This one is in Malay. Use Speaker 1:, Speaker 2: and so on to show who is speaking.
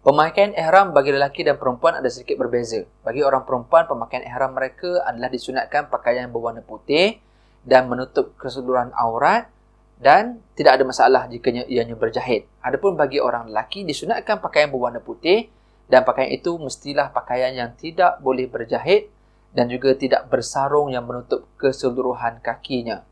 Speaker 1: Pemakaian ihram bagi lelaki dan perempuan ada sedikit berbeza. Bagi orang perempuan, pemakaian ihram mereka adalah disunatkan pakaian berwarna putih dan menutup keseluruhan aurat dan tidak ada masalah jika ianya berjahit. Adapun bagi orang lelaki, disunatkan pakaian berwarna putih dan pakaian itu mestilah pakaian yang tidak boleh berjahit dan juga tidak bersarung yang menutup keseluruhan kakinya.